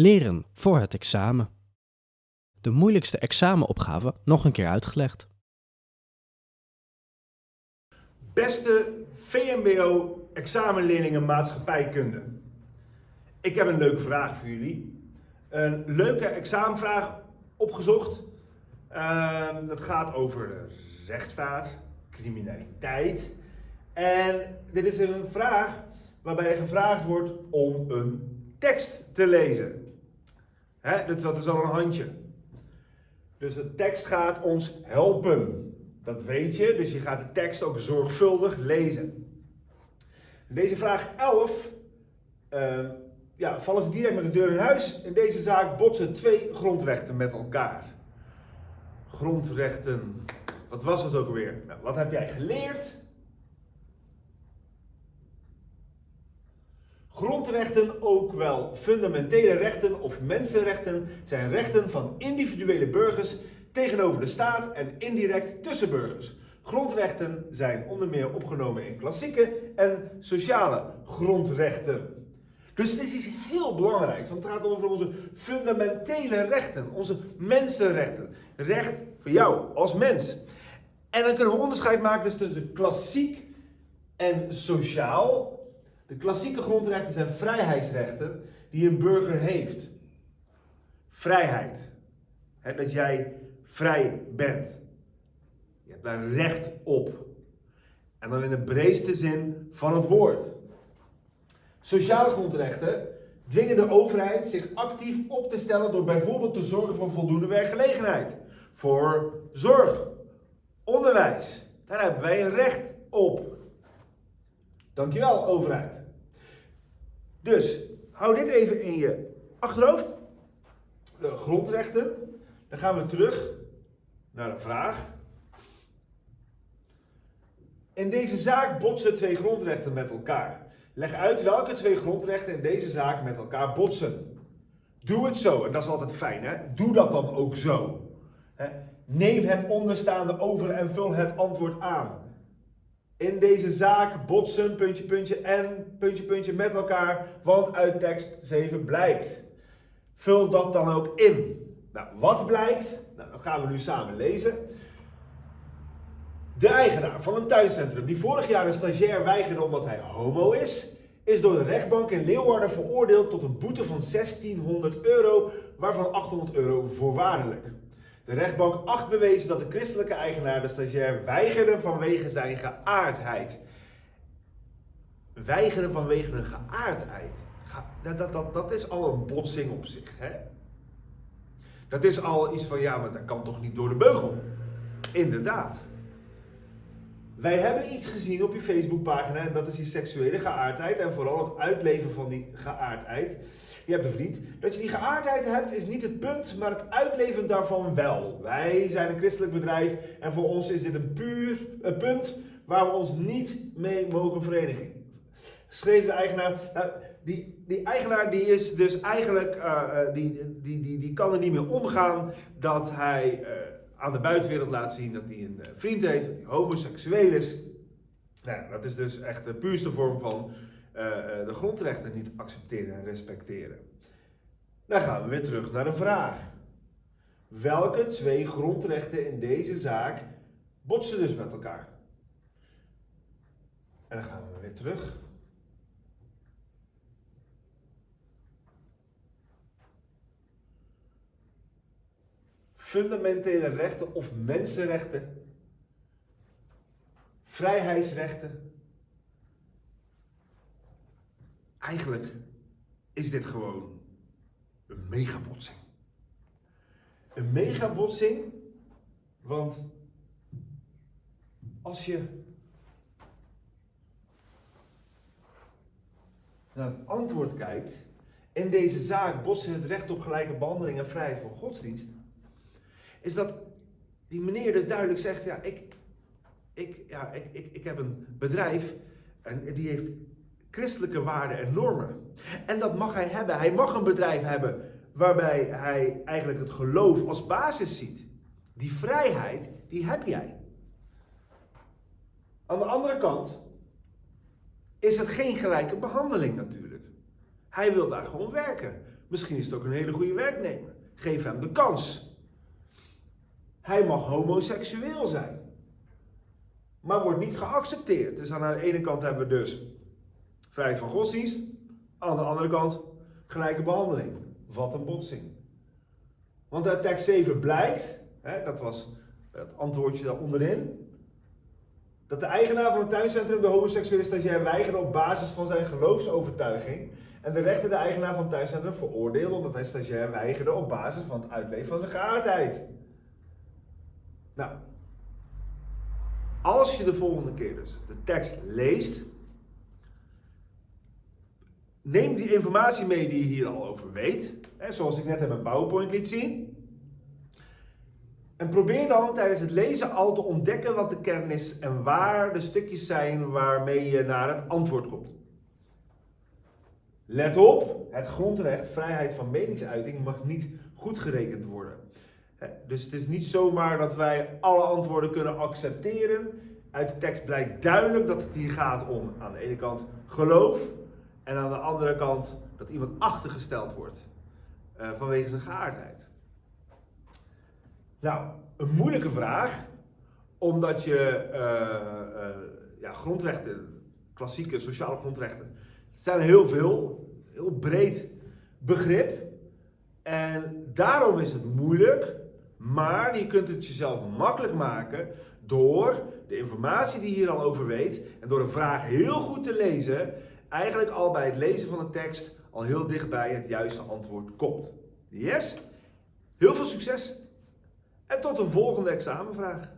Leren voor het examen. De moeilijkste examenopgave nog een keer uitgelegd. Beste VMBO-examenleerlingen maatschappijkunde. Ik heb een leuke vraag voor jullie. Een leuke examenvraag opgezocht. Ehm, dat gaat over de rechtsstaat, criminaliteit. En dit is een vraag waarbij gevraagd wordt om een tekst te lezen. Hè, dus dat is al een handje. Dus de tekst gaat ons helpen. Dat weet je, dus je gaat de tekst ook zorgvuldig lezen. Deze vraag 11 uh, ja, vallen ze direct met de deur in huis. In deze zaak botsen twee grondrechten met elkaar. Grondrechten, wat was het ook alweer? Nou, wat heb jij geleerd? Grondrechten, ook wel fundamentele rechten of mensenrechten, zijn rechten van individuele burgers tegenover de staat en indirect tussen burgers. Grondrechten zijn onder meer opgenomen in klassieke en sociale grondrechten. Dus dit is iets heel belangrijks, want het gaat over onze fundamentele rechten, onze mensenrechten. Recht voor jou als mens. En dan kunnen we onderscheid maken tussen klassiek en sociaal. De klassieke grondrechten zijn vrijheidsrechten die een burger heeft. Vrijheid. dat jij vrij bent. Je hebt daar recht op. En dan in de breedste zin van het woord. Sociale grondrechten dwingen de overheid zich actief op te stellen door bijvoorbeeld te zorgen voor voldoende werkgelegenheid. Voor zorg, onderwijs. Daar hebben wij recht op. Dankjewel, overheid. Dus, hou dit even in je achterhoofd. De grondrechten. Dan gaan we terug naar de vraag. In deze zaak botsen twee grondrechten met elkaar. Leg uit welke twee grondrechten in deze zaak met elkaar botsen. Doe het zo, en dat is altijd fijn, hè? Doe dat dan ook zo. Neem het onderstaande over en vul het antwoord aan. In deze zaak botsen, puntje, puntje en puntje, puntje met elkaar, want uit tekst 7 blijkt. Vul dat dan ook in. Nou, wat blijkt? Nou, dat gaan we nu samen lezen. De eigenaar van een tuincentrum die vorig jaar een stagiair weigerde omdat hij homo is, is door de rechtbank in Leeuwarden veroordeeld tot een boete van 1600 euro, waarvan 800 euro voorwaardelijk. De rechtbank acht bewezen dat de christelijke eigenaar de stagiair weigerde vanwege zijn geaardheid. Weigeren vanwege een geaardheid. Dat, dat, dat, dat is al een botsing op zich. Hè? Dat is al iets van, ja, maar dat kan toch niet door de beugel? Inderdaad. Wij hebben iets gezien op je Facebookpagina en dat is die seksuele geaardheid en vooral het uitleven van die geaardheid. Je hebt een vriend. Dat je die geaardheid hebt is niet het punt, maar het uitleven daarvan wel. Wij zijn een christelijk bedrijf en voor ons is dit een puur een punt waar we ons niet mee mogen verenigen. Schreef de eigenaar. Nou, die, die eigenaar die is dus eigenlijk, uh, die, die, die, die kan er niet meer omgaan dat hij... Uh, aan de buitenwereld laat zien dat hij een eh, vriend heeft, dat hij homoseksueel is. Nou, dat is dus echt de puurste vorm van uh, de grondrechten niet accepteren en respecteren. Dan gaan we weer terug naar de vraag. Welke twee grondrechten in deze zaak botsen dus met elkaar? En dan gaan we weer terug fundamentele rechten of mensenrechten, vrijheidsrechten. Eigenlijk is dit gewoon een megabotsing. Een megabotsing, want als je naar het antwoord kijkt, in deze zaak botsen het recht op gelijke behandeling en vrijheid van godsdienst is dat die meneer dus duidelijk zegt, ja, ik, ik, ja, ik, ik, ik heb een bedrijf en die heeft christelijke waarden en normen. En dat mag hij hebben. Hij mag een bedrijf hebben waarbij hij eigenlijk het geloof als basis ziet. Die vrijheid, die heb jij. Aan de andere kant is het geen gelijke behandeling natuurlijk. Hij wil daar gewoon werken. Misschien is het ook een hele goede werknemer. Geef hem de kans. Hij mag homoseksueel zijn. Maar wordt niet geaccepteerd. Dus aan de ene kant hebben we dus vrijheid van godsdienst. Aan de andere kant gelijke behandeling. Wat een botsing. Want uit tekst 7 blijkt, hè, dat was het antwoordje daar onderin, dat de eigenaar van het tuincentrum de homoseksuele stagiair weigerde op basis van zijn geloofsovertuiging en de rechter de eigenaar van het tuincentrum veroordeelde omdat hij stagiair weigerde op basis van het uitleven van zijn geaardheid. Nou, als je de volgende keer dus de tekst leest, neem die informatie mee die je hier al over weet, hè, zoals ik net in mijn PowerPoint liet zien. En probeer dan tijdens het lezen al te ontdekken wat de kern is en waar de stukjes zijn waarmee je naar het antwoord komt. Let op, het grondrecht vrijheid van meningsuiting mag niet goed gerekend worden. Dus het is niet zomaar dat wij alle antwoorden kunnen accepteren. Uit de tekst blijkt duidelijk dat het hier gaat om aan de ene kant geloof en aan de andere kant dat iemand achtergesteld wordt uh, vanwege zijn geaardheid. Nou, een moeilijke vraag, omdat je uh, ja, grondrechten, klassieke sociale grondrechten, zijn heel veel, heel breed begrip. En daarom is het moeilijk, maar je kunt het jezelf makkelijk maken door de informatie die je hier al over weet en door een vraag heel goed te lezen, eigenlijk al bij het lezen van de tekst al heel dichtbij het juiste antwoord komt. Yes? Heel veel succes en tot de volgende examenvraag.